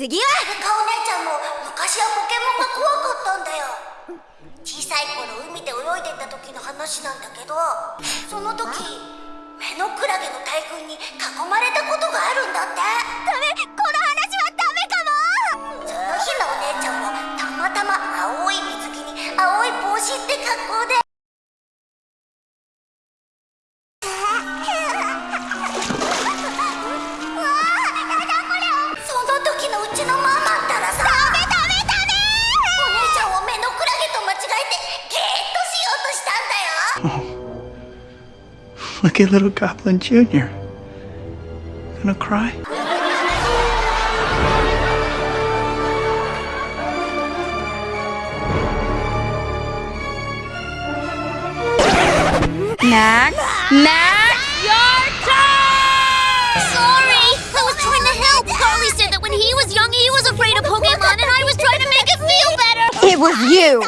次は。ルカお姉ちゃんも昔はポケモンが怖かったんだよ。小さい頃海で泳いでた時の話なんだけどその時目のクラゲの大群に囲まれたことがあるんだって。ゲーッとしようとしたんだよ Look at little Goblin Jr. Gonna cry? Max Max your turn Sorry I was trying to help Carly said that when he was young he was afraid of Pokemon and I was trying to make it feel better It was you!